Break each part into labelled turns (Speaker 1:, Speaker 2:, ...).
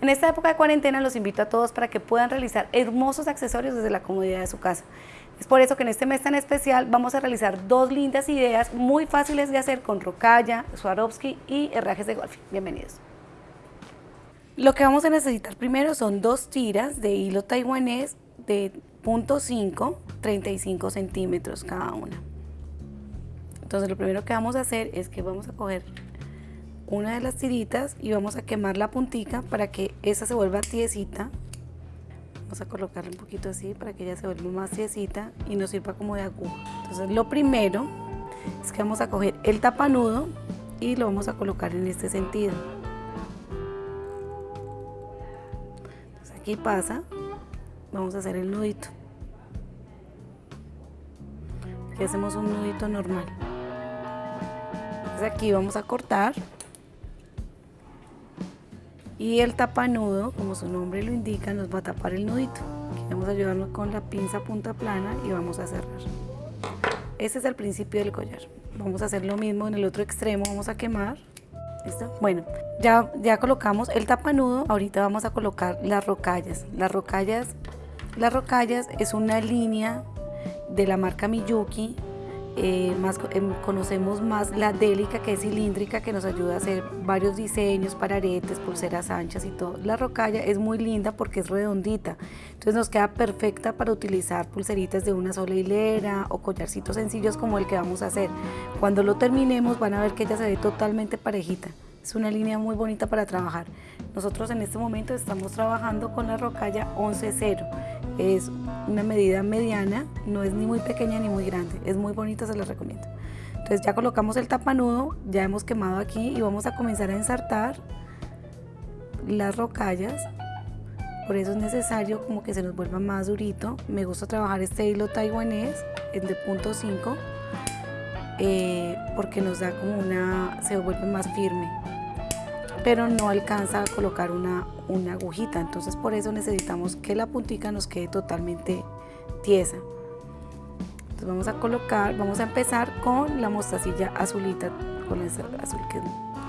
Speaker 1: En esta época de cuarentena los invito a todos para que puedan realizar hermosos accesorios desde la comodidad de su casa. Es por eso que en este mes tan especial vamos a realizar dos lindas ideas muy fáciles de hacer con rocalla, Swarovski y herrajes de golf. Bienvenidos. Lo que vamos a necesitar primero son dos tiras de hilo taiwanés de .5, 35 centímetros cada una. Entonces lo primero que vamos a hacer es que vamos a coger una de las tiritas y vamos a quemar la puntica para que esa se vuelva tiesita. Vamos a colocarle un poquito así para que ella se vuelva más tiesita y nos sirva como de aguja. Entonces lo primero es que vamos a coger el tapanudo y lo vamos a colocar en este sentido. Aquí pasa, vamos a hacer el nudito. Aquí hacemos un nudito normal. Entonces aquí vamos a cortar y el tapanudo, como su nombre lo indica, nos va a tapar el nudito. vamos a ayudarnos con la pinza punta plana y vamos a cerrar. Este es el principio del collar. Vamos a hacer lo mismo en el otro extremo, vamos a quemar. Bueno, ya, ya colocamos el tapanudo, ahorita vamos a colocar las rocallas. Las rocallas, las rocallas es una línea de la marca Miyuki eh, em, conocemos más la délica que es cilíndrica que nos ayuda a hacer varios diseños para aretes, pulseras anchas y todo. La rocalla es muy linda porque es redondita, entonces nos queda perfecta para utilizar pulseritas de una sola hilera o collarcitos sencillos como el que vamos a hacer. Cuando lo terminemos van a ver que ella se ve totalmente parejita. Es una línea muy bonita para trabajar. Nosotros en este momento estamos trabajando con la rocalla 11-0. Es una medida mediana, no es ni muy pequeña ni muy grande. Es muy bonita, se la recomiendo. Entonces ya colocamos el tapanudo, ya hemos quemado aquí y vamos a comenzar a ensartar las rocallas. Por eso es necesario como que se nos vuelva más durito. Me gusta trabajar este hilo taiwanés, el de punto 5, eh, porque nos da como una, se vuelve más firme pero no alcanza a colocar una, una agujita, entonces por eso necesitamos que la puntica nos quede totalmente tiesa. Entonces vamos a colocar, vamos a empezar con la mostacilla azulita, con esa azul que es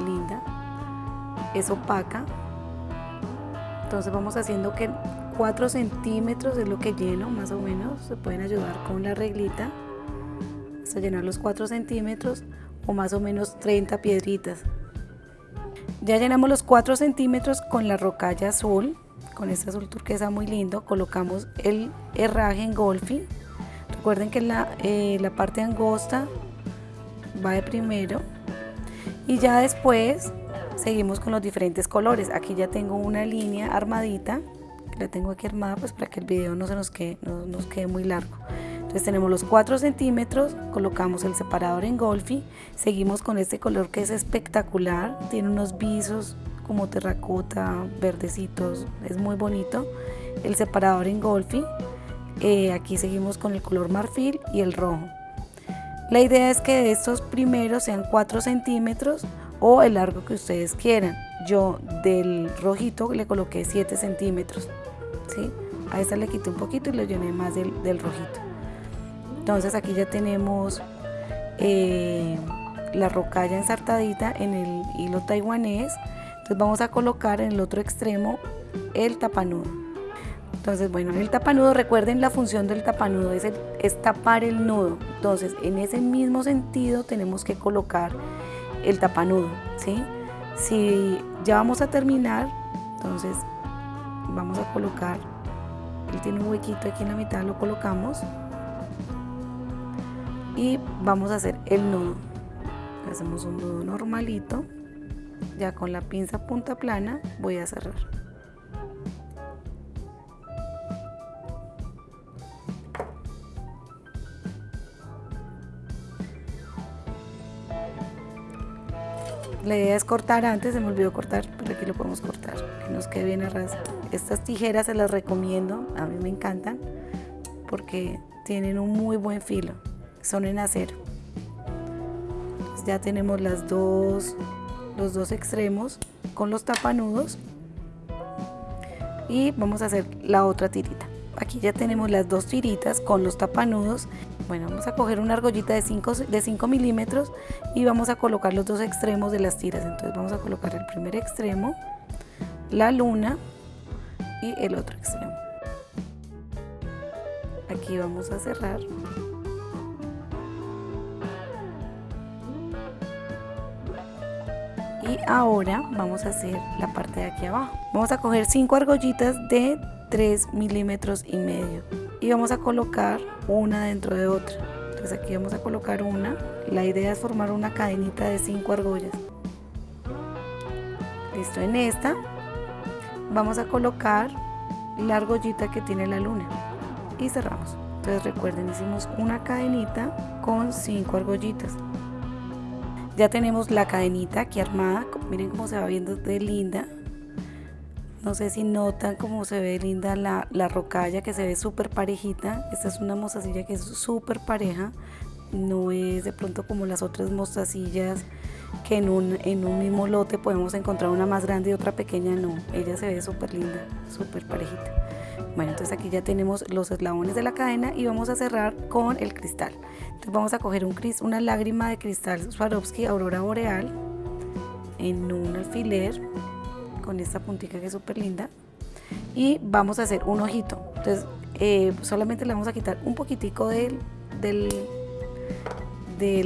Speaker 1: linda, es opaca. Entonces vamos haciendo que 4 centímetros es lo que lleno, más o menos, se pueden ayudar con la reglita hasta llenar los 4 centímetros o más o menos 30 piedritas. Ya llenamos los 4 centímetros con la rocalla azul, con este azul turquesa muy lindo. Colocamos el herraje en golfing. Recuerden que la, eh, la parte angosta va de primero. Y ya después seguimos con los diferentes colores. Aquí ya tengo una línea armadita. La tengo aquí armada pues para que el video no se no nos quede muy largo. Entonces tenemos los 4 centímetros, colocamos el separador en golfi, seguimos con este color que es espectacular, tiene unos visos como terracota, verdecitos, es muy bonito. El separador en golfi, eh, aquí seguimos con el color marfil y el rojo. La idea es que estos primeros sean 4 centímetros o el largo que ustedes quieran. Yo del rojito le coloqué 7 centímetros. ¿sí? A esta le quité un poquito y lo llené más del rojito. Entonces aquí ya tenemos eh, la rocalla ensartadita en el hilo taiwanés. Entonces vamos a colocar en el otro extremo el tapanudo. Entonces, bueno, en el tapanudo, recuerden la función del tapanudo es, es tapar el nudo. Entonces, en ese mismo sentido tenemos que colocar el tapanudo, ¿sí? Si ya vamos a terminar, entonces vamos a colocar, él tiene un huequito aquí en la mitad, lo colocamos y vamos a hacer el nudo. Hacemos un nudo normalito. Ya con la pinza punta plana voy a cerrar. La idea es cortar antes, se me olvidó cortar, pero aquí lo podemos cortar, que nos quede bien a. Estas tijeras se las recomiendo, a mí me encantan, porque tienen un muy buen filo son en acero. ya tenemos las dos, los dos extremos con los tapanudos y vamos a hacer la otra tirita. Aquí ya tenemos las dos tiritas con los tapanudos. Bueno, vamos a coger una argollita de 5 de 5 milímetros y vamos a colocar los dos extremos de las tiras. Entonces vamos a colocar el primer extremo, la luna y el otro extremo. Aquí vamos a cerrar. Y ahora vamos a hacer la parte de aquí abajo. Vamos a coger cinco argollitas de 3 milímetros y medio y vamos a colocar una dentro de otra. Entonces aquí vamos a colocar una. La idea es formar una cadenita de 5 argollas. Listo, en esta vamos a colocar la argollita que tiene la luna y cerramos. Entonces recuerden, hicimos una cadenita con 5 argollitas. Ya tenemos la cadenita aquí armada, miren cómo se va viendo de linda. No sé si notan cómo se ve linda la, la rocalla que se ve súper parejita. Esta es una mostacilla que es súper pareja. No es de pronto como las otras mostacillas que en un, en un mismo lote podemos encontrar una más grande y otra pequeña. No, ella se ve súper linda, súper parejita. Bueno, entonces aquí ya tenemos los eslabones de la cadena y vamos a cerrar con el cristal. Entonces vamos a coger un, una lágrima de cristal Swarovski Aurora Boreal en un alfiler con esta puntita que es súper linda y vamos a hacer un ojito. Entonces eh, solamente le vamos a quitar un poquitico del, del,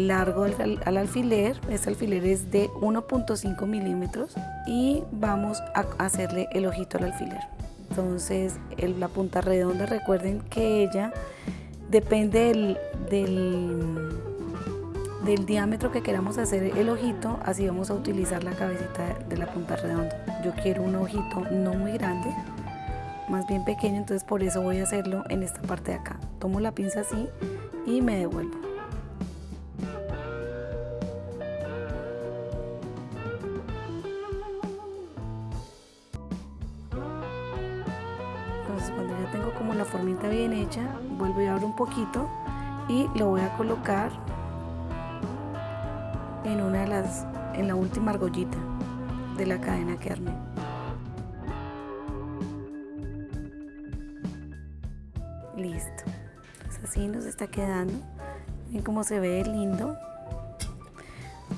Speaker 1: largo al, alfiler. Este alfiler es de 1.5 milímetros y vamos a hacerle el ojito al alfiler entonces la punta redonda recuerden que ella depende del del diámetro que queramos hacer el ojito, así vamos a utilizar la cabecita de la punta redonda. Yo quiero un ojito no muy grande, más bien pequeño, entonces por eso voy a hacerlo en esta parte de acá. Tomo la pinza así y me devuelvo. Entonces cuando ya tengo como la formita bien hecha, vuelvo y abro un poquito y lo voy a colocar en una de las en la última argollita de la cadena que armé. Listo. Así nos está quedando. Ven cómo se ve lindo.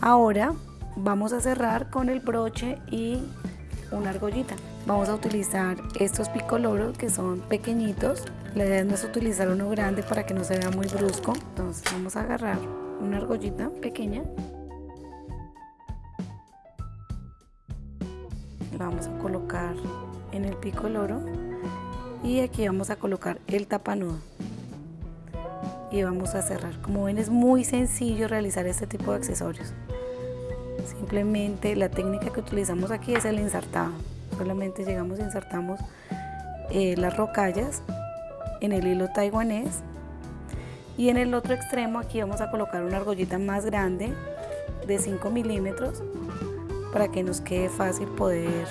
Speaker 1: Ahora vamos a cerrar con el broche y una argollita vamos a utilizar estos picoloros que son pequeñitos. La idea no es utilizar uno grande para que no se vea muy brusco. Entonces vamos a agarrar una argollita pequeña. Vamos a colocar en el pico loro y aquí vamos a colocar el tapanudo. Y vamos a cerrar. Como ven es muy sencillo realizar este tipo de accesorios. Simplemente la técnica que utilizamos aquí es el ensartado solamente llegamos y insertamos eh, las rocallas en el hilo taiwanés y en el otro extremo aquí vamos a colocar una argollita más grande de 5 milímetros para que nos quede fácil poder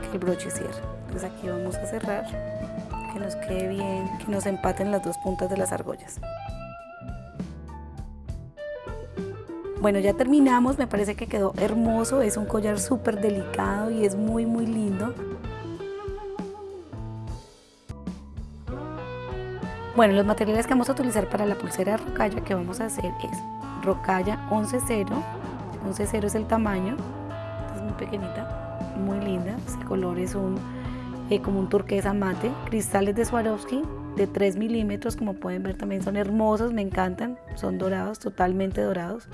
Speaker 1: que el broche cierre. Entonces aquí vamos a cerrar, que nos quede bien, que nos empaten las dos puntas de las argollas. Bueno, ya terminamos, me parece que quedó hermoso, es un collar súper delicado y es muy muy lindo. Bueno, los materiales que vamos a utilizar para la pulsera de rocalla que vamos a hacer es rocalla 11.0 11.0 es el tamaño, es muy pequeñita, muy linda, ese color es un eh, como un turquesa mate, cristales de Swarovski de 3 milímetros, como pueden ver también son hermosos, me encantan, son dorados, totalmente dorados,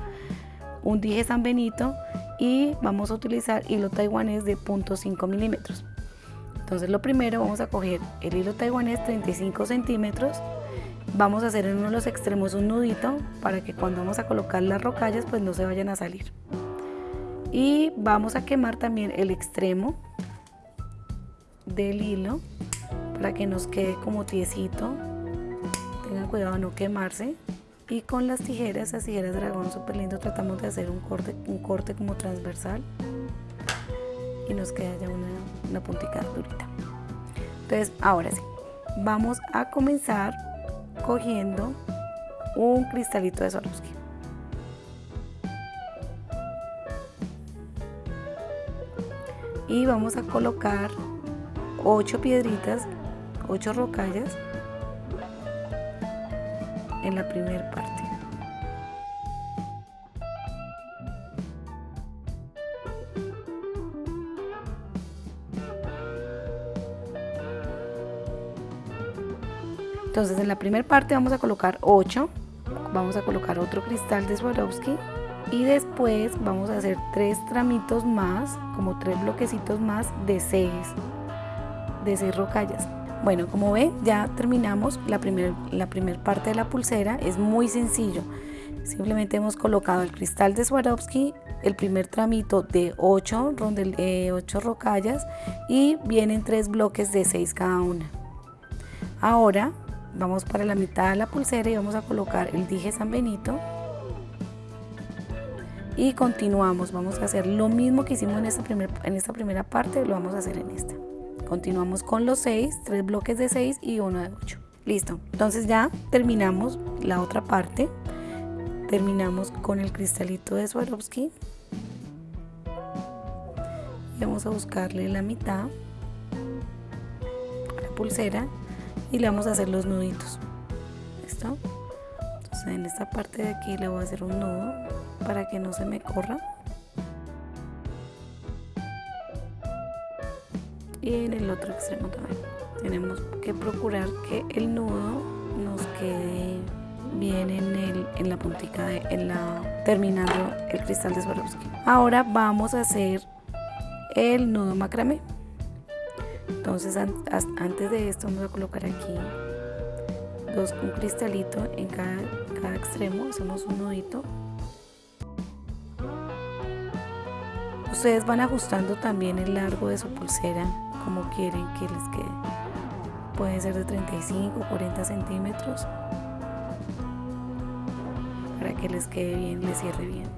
Speaker 1: un dije San Benito y vamos a utilizar hilo taiwanés de 0.5 milímetros. Entonces lo primero vamos a coger el hilo taiwanés 35 centímetros vamos a hacer en uno de los extremos un nudito para que cuando vamos a colocar las rocallas pues no se vayan a salir y vamos a quemar también el extremo del hilo para que nos quede como tiesito tengan cuidado no quemarse. Y con las tijeras, las tijeras dragón súper lindo tratamos de hacer un corte, un corte como transversal. Y nos queda ya una, una puntica durita. Entonces ahora sí vamos a comenzar cogiendo un cristalito de Swarovski. Y vamos a colocar ocho piedritas, 8 rocallas en la primera parte. Entonces en la primera parte vamos a colocar 8, vamos a colocar otro cristal de Swarovski y después vamos a hacer tres tramitos más, como tres bloquecitos más de 6, de 6 rocallas. Bueno, como ven, ya terminamos la primera la primer parte de la pulsera, es muy sencillo. Simplemente hemos colocado el cristal de Swarovski, el primer tramito de 8, eh, 8 rocallas y vienen tres bloques de 6 cada una. Ahora vamos para la mitad de la pulsera y vamos a colocar el dije San Benito y continuamos, vamos a hacer lo mismo que hicimos en esta, primer, en esta primera parte, lo vamos a hacer en esta. Continuamos con los 6, 3 bloques de 6 y uno de 8. Listo, entonces ya terminamos la otra parte. Terminamos con el cristalito de Swarovski. Y vamos a buscarle la mitad a la pulsera y le vamos a hacer los nuditos. ¿Listo? Entonces en esta parte de aquí le voy a hacer un nudo para que no se me corra. Y en el otro extremo también. Tenemos que procurar que el nudo nos quede bien en, el, en la puntica de, en la terminando el cristal de Swarovski. Ahora vamos a hacer el nudo macramé. Entonces antes de esto vamos a colocar aquí dos, un cristalito en cada, cada extremo. Hacemos un nudito. Ustedes van ajustando también el largo de su pulsera como quieren que les quede. Puede ser de 35 o 40 centímetros para que les quede bien, les cierre bien.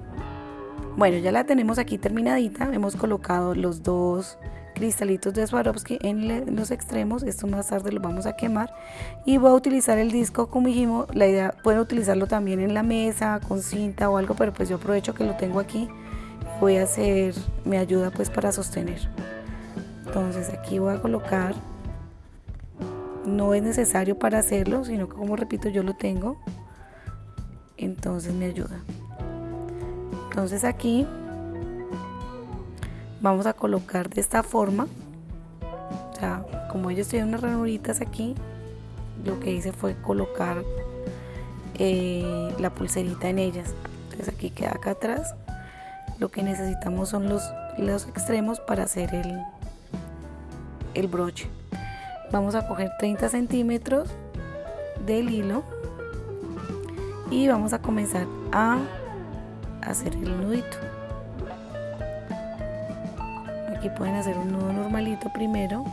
Speaker 1: Bueno, ya la tenemos aquí terminadita. Hemos colocado los dos cristalitos de Swarovski en los extremos. Esto más tarde lo vamos a quemar. Y voy a utilizar el disco como dijimos. La idea, pueden utilizarlo también en la mesa, con cinta o algo, pero pues yo aprovecho que lo tengo aquí. Voy a hacer, me ayuda pues para sostener entonces aquí voy a colocar no es necesario para hacerlo sino que como repito yo lo tengo. Entonces me ayuda. Entonces aquí vamos a colocar de esta forma. O sea como ellos tienen unas ranuritas aquí lo que hice fue colocar eh, la pulserita en ellas. Entonces aquí queda acá atrás. Lo que necesitamos son los, los extremos para hacer el, el broche. Vamos a coger 30 centímetros del hilo y vamos a comenzar a hacer el nudito. Aquí pueden hacer un nudo normalito primero.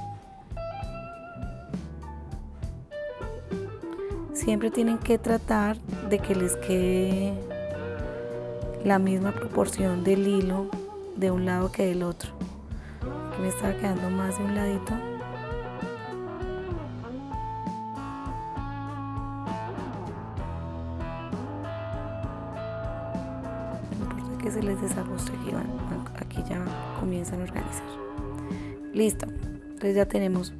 Speaker 1: Siempre tienen que tratar de que les quede la misma proporción del hilo de un lado que del otro me estaba quedando más de un ladito. No importa que se les desajuste aquí ya comienzan a organizar. Listo entonces ya tenemos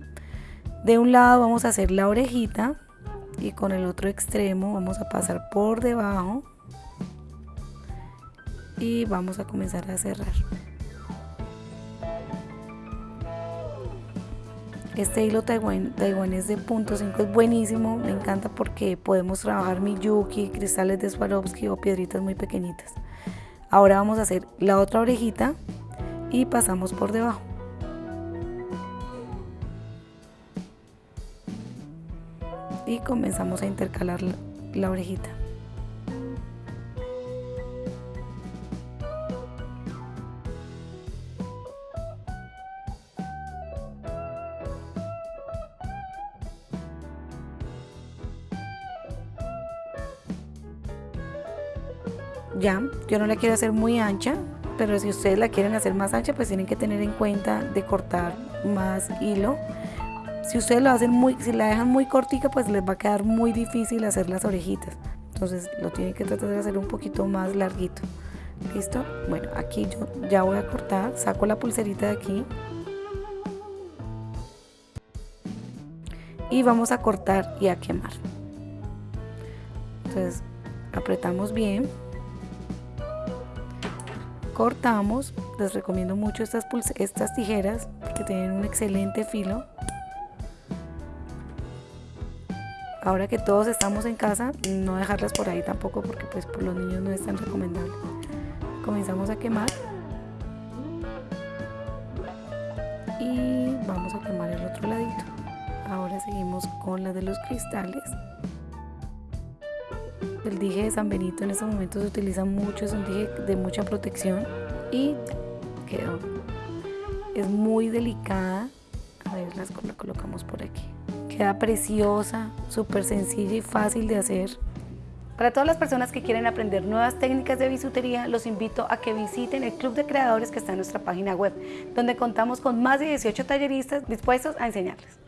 Speaker 1: de un lado vamos a hacer la orejita y con el otro extremo vamos a pasar por debajo y vamos a comenzar a cerrar Este hilo taiwanés de punto 5 es buenísimo, me encanta porque podemos trabajar miyuki, cristales de Swarovski o piedritas muy pequeñitas. Ahora vamos a hacer la otra orejita y pasamos por debajo. Y comenzamos a intercalar la orejita. Ya yo no la quiero hacer muy ancha pero si ustedes la quieren hacer más ancha pues tienen que tener en cuenta de cortar más hilo. Si ustedes lo hacen muy si la dejan muy cortica pues les va a quedar muy difícil hacer las orejitas. Entonces lo tienen que tratar de hacer un poquito más larguito. Listo bueno aquí yo ya voy a cortar saco la pulserita de aquí. Y vamos a cortar y a quemar. Entonces apretamos bien cortamos les recomiendo mucho estas, estas tijeras porque tienen un excelente filo ahora que todos estamos en casa, no dejarlas por ahí tampoco porque pues por los niños no es tan recomendable. Comenzamos a quemar y vamos a quemar el otro ladito. Ahora seguimos con la de los cristales. El dije de San Benito en estos momentos se utiliza mucho, es un dije de mucha protección y quedó. Es muy delicada. A ver, las la colocamos por aquí. Queda preciosa, súper sencilla y fácil de hacer. Para todas las personas que quieren aprender nuevas técnicas de bisutería, los invito a que visiten el Club de Creadores que está en nuestra página web, donde contamos con más de 18 talleristas dispuestos a enseñarles.